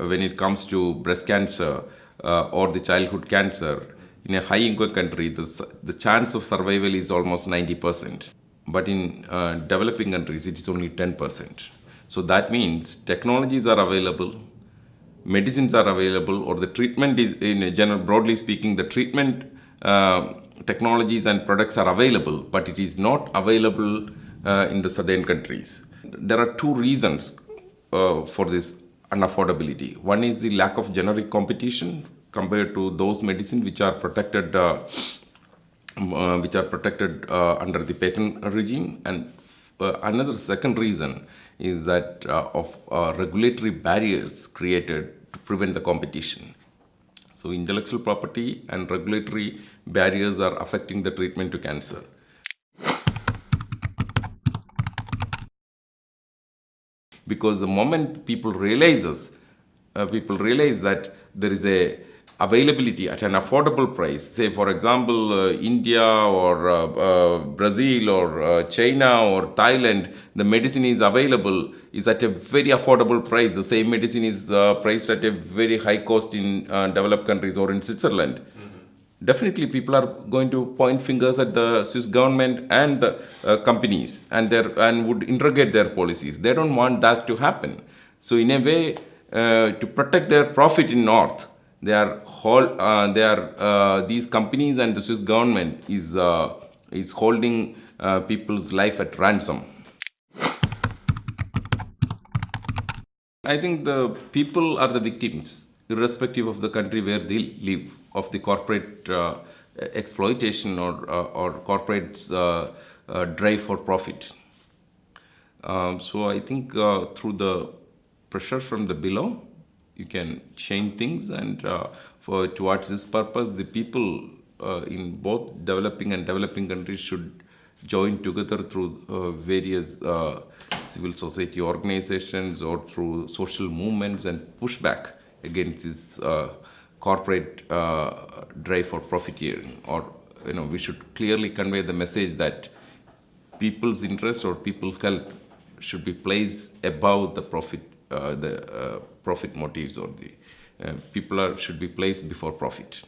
when it comes to breast cancer uh, or the childhood cancer, in a high income country, the, the chance of survival is almost 90%. But in uh, developing countries, it is only 10%. So that means technologies are available, medicines are available, or the treatment is, in general, broadly speaking, the treatment uh, technologies and products are available, but it is not available uh, in the southern countries. There are two reasons uh, for this unaffordability. One is the lack of generic competition compared to those medicines which are protected, uh, uh, which are protected uh, under the patent regime, and uh, another second reason is that uh, of uh, regulatory barriers created to prevent the competition. So intellectual property and regulatory barriers are affecting the treatment to cancer. Because the moment people realizes, uh, people realize that there is a availability at an affordable price, say for example uh, India or uh, uh, Brazil or uh, China or Thailand, the medicine is available is at a very affordable price. The same medicine is uh, priced at a very high cost in developed countries or in Switzerland. Definitely, people are going to point fingers at the Swiss government and the companies, and their and would interrogate their policies. They don't want that to happen. So, in a way, to protect their profit in North, they are uh, they are uh, these companies and the Swiss government is uh, is holding uh, people's life at ransom. I think the people are the victims, irrespective of the country where they live, of the corporate uh, exploitation or uh, or corporate drive for profit. Um, so I think through the pressure from the below, you can change things and uh, for towards this purpose the people uh, in both developing and developing countries should join together through uh, various uh, civil society organizations or through social movements and push back against this uh, corporate uh, drive for profiteering or you know we should clearly convey the message that people's interest or people's health should be placed above the profit uh, the uh, profit motives or the uh, people are, should be placed before profit.